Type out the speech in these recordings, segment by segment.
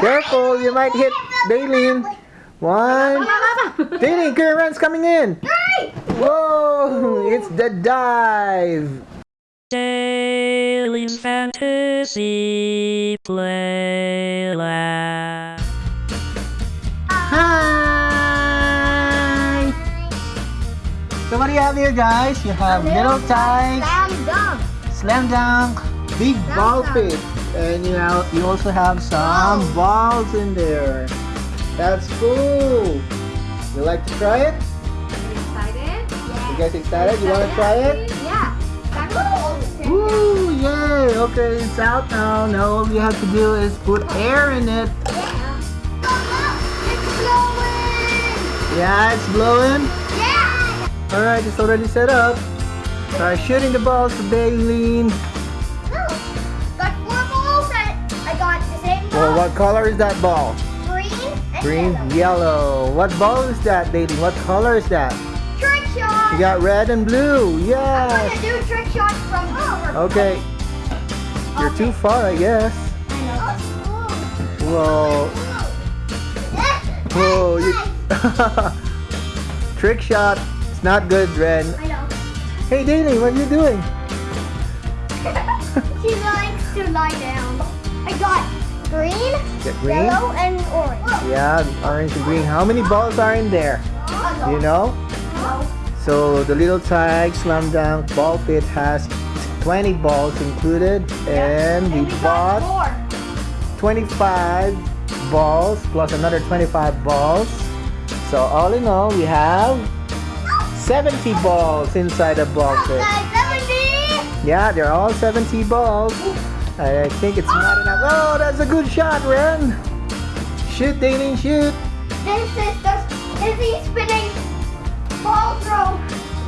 Careful, you might hit Daylene. One. Daylene, Kieran's coming in. Whoa, it's the dive. Daily's Fantasy Playland. Hi. So what do you have here, guys? You have Little Tikes, Slam dunk. slam dunk, big ball pit, and you have you also have some balls in there. That's cool. You like to try it? Excited? You guys excited? You want to try it? Yeah. Woo! Yay! Okay, it's out now. Now all you have to do is put air in it. Yeah. It's blowing. Yeah, it's blowing. Yeah. All right, it's already set up. Try shooting the balls to Daylene. Well, what color is that ball? Green Green, yellow. yellow. What ball is that, Daylene? What color is that? Trick shot. You got red and blue. I'm gonna do trick shots from over. Okay. You're too far, I guess. I know. Oh, whoa. Whoa. You... Trick shot. It's not good, Ren. I know. Hey, Daylene, what are you doing? she likes to lie down. I got green, green? yellow, and orange. Yeah, orange and green. How many balls are in there? Do you know? No. So the Little Tikes slam dunk ball pit has 20 balls included and we we bought got 25 balls plus another 25 balls. So all in all we have 70 balls inside the ball pit. Guys, 70. Yeah, they're all 70 balls. I think it's not enough. Oh, that's a good shot, Ren. Shoot, Daylene, shoot. This is the Izzy spinning ball throw.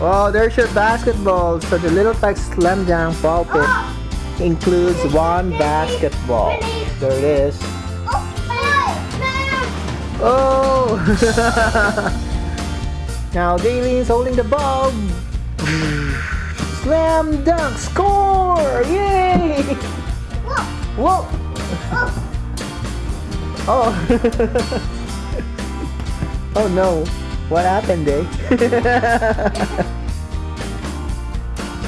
Oh, there's your basketball. So the Little Tikes slam dunk ball pit Oh, includes one basketball. There it is. oh. Oh! now Daylene's holding the ball. Slam dunk score! Yay! Whoa, oh, Oh! no! What happened, Dave? Eh?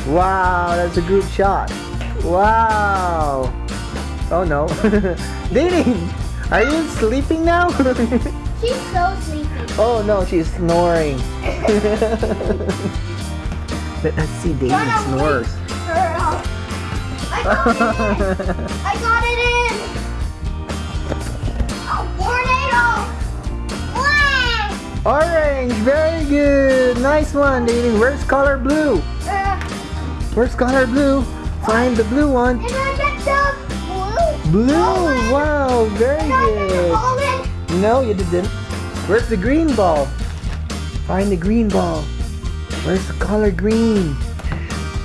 wow, that's a good shot. Wow! Oh no! Daylene, are you sleeping now? she's so sleepy. Oh no, she's snoring. Let us see away, snores. I got it in. I got it in. Oh, tornado. Orange, very good. Nice one, David. Where's color blue? Uh, Where's color blue? Find the blue one. did I get the blue? Blue, wow, very Did I the good. No, you didn't. Where's the green ball? Find the green ball. Where's the color green?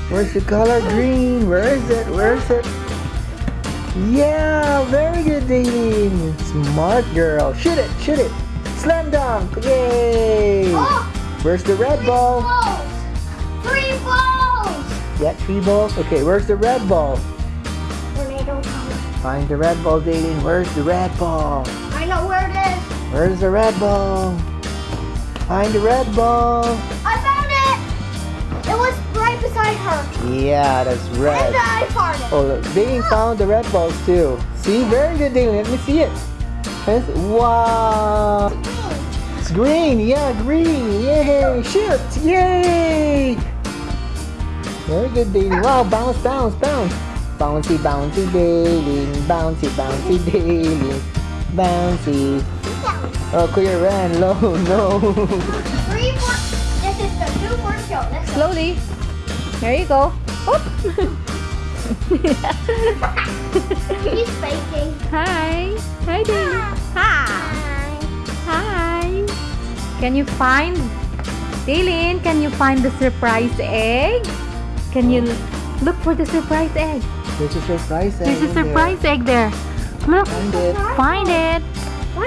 Where's the color green? Where is it? Where is it? Yeah, very good, Daylene. Smart girl. Shoot it, shoot it. Slam dunk. Yay. Oh, Where's the red three ball? balls. Three balls. Yeah, three balls. Okay, where's the red ball? Tornado. Find the red ball, Daylene. Where's the red ball? I know where it is. Where's the red ball? Find the red ball. I right her. Yeah, that's And red. I farted. Oh, look, Daylene found the red balls too. See, very good, Daylene. Let me see it. Yes, Wow. It's green. Yeah, green. Yay. Shoot. Yay. Very good, Daylene. Wow, bounce, bounce, bounce. Bouncy, bouncy, Daylene. Bouncy, bouncy, Daylene. Bouncy. Oh, Kuya ran low. No. Three four. this is the two for show. Let's go. Slowly. There you go. Oop. He's faking. Hi. Hi, Daily. Ah. Hi. Hi. Can you find, Daylene, can you find the surprise egg? Can you oh. look for the surprise egg? There's a surprise egg There's a in there. surprise egg there. Look. Find it. Find it.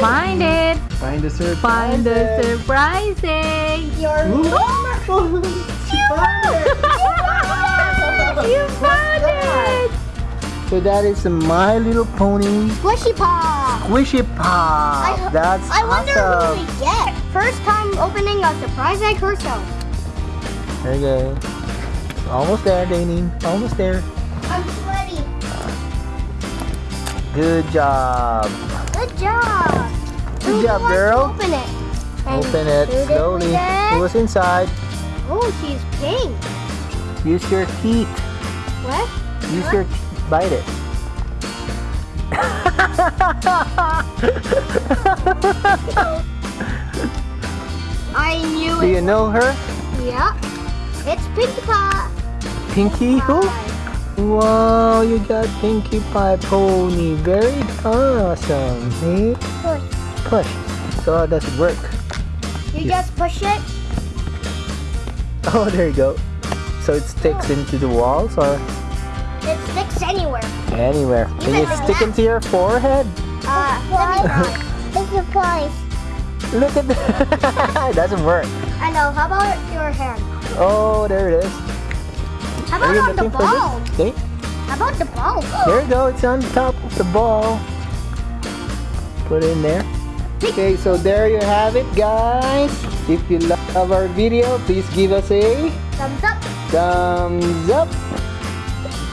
Find it. Find the surprise Find the surprise egg. Your Ooh. She found it. You found it. So that is My Little Pony Squishy Pop. Squishy Pop. I- That's I wonder awesome. who we get. First time opening a surprise egg herself. There you go. Almost there, Daylene. Almost there. I'm sweaty. Good job. Good job. Good Who job, girl. Open it. And Open it who did we slowly. What's inside? Oh, she's pink. Use your teeth. What? Use What? your. Bite it. I knew Do it. Do you know her? Yeah. It's Pinkie Pie. Pinky who? Wow, you got Pinkie Pie Pony. Very awesome. Hey, Push. push. So how does it work? You Yeah. just push it. Oh, there you go. So it sticks into the walls or It sticks anywhere. anywhere. Can you like stick that. into your forehead? Uh, let me try. It's a prize. Look at that. it doesn't work. I know. How about your hand? Oh, there it is. How about on the ball? Okay. How about the ball? There you go. It's on top of the ball. Put it in there. Okay, so there you have it, guys. If you love our video, please give us a Thumbs up. Thumbs up.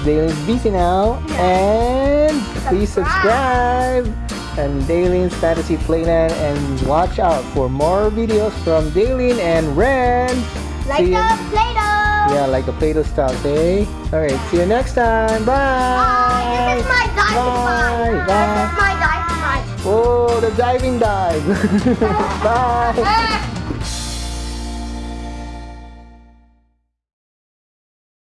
Daily's busy now. And please subscribe. And Daily's Fantasy Playland. And watch out for more videos from Daylene and Ren. Like See the. Play-Doh. Yeah, like the Play-Doh style, eh? okay? Alright, see you next time. Bye. Bye! This is my diving Bye. Bye. This is my diving ride. Oh, the diving dive. Bye.